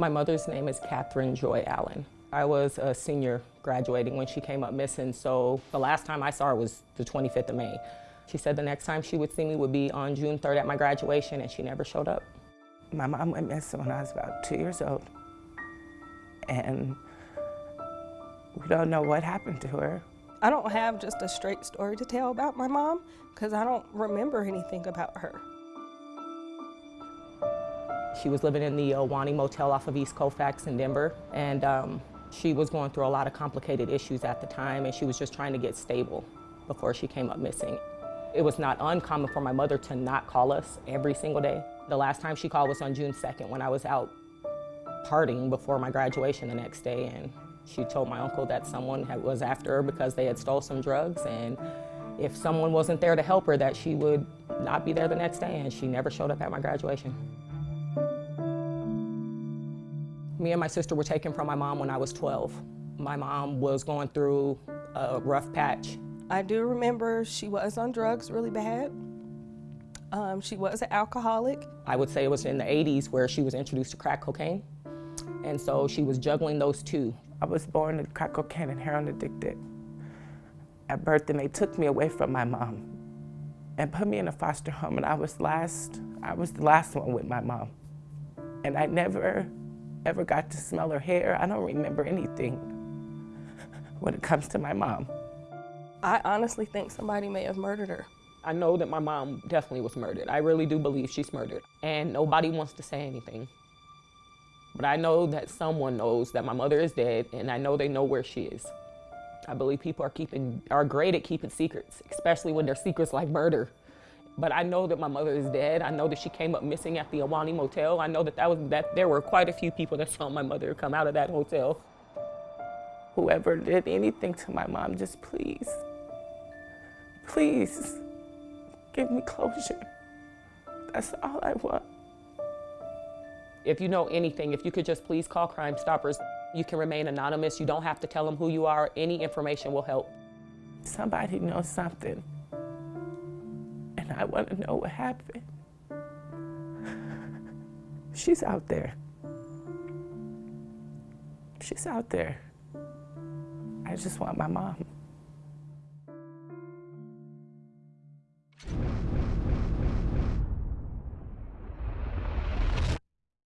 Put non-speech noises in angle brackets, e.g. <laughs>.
My mother's name is Catherine Joy Allen. I was a senior graduating when she came up missing, so the last time I saw her was the 25th of May. She said the next time she would see me would be on June 3rd at my graduation, and she never showed up. My mom went missing when I was about two years old, and we don't know what happened to her. I don't have just a straight story to tell about my mom because I don't remember anything about her. She was living in the Ahwahnee Motel off of East Colfax in Denver, and um, she was going through a lot of complicated issues at the time, and she was just trying to get stable before she came up missing. It was not uncommon for my mother to not call us every single day. The last time she called was on June 2nd when I was out partying before my graduation the next day, and she told my uncle that someone had, was after her because they had stole some drugs, and if someone wasn't there to help her, that she would not be there the next day, and she never showed up at my graduation. Me and my sister were taken from my mom when I was 12. My mom was going through a rough patch. I do remember she was on drugs really bad. Um, she was an alcoholic. I would say it was in the 80s where she was introduced to crack cocaine. And so she was juggling those two. I was born to crack cocaine and heroin addicted. At birth, and they took me away from my mom and put me in a foster home. And I was last, I was the last one with my mom. And I never ever got to smell her hair. I don't remember anything when it comes to my mom. I honestly think somebody may have murdered her. I know that my mom definitely was murdered. I really do believe she's murdered. And nobody wants to say anything. But I know that someone knows that my mother is dead, and I know they know where she is. I believe people are keeping are great at keeping secrets, especially when they're secrets like murder. But I know that my mother is dead. I know that she came up missing at the Ahwahnee Motel. I know that, that, was, that there were quite a few people that saw my mother come out of that hotel. Whoever did anything to my mom, just please, please give me closure. That's all I want. If you know anything, if you could just please call Crime Stoppers. You can remain anonymous. You don't have to tell them who you are. Any information will help. Somebody knows something. I want to know what happened. <laughs> She's out there. She's out there. I just want my mom.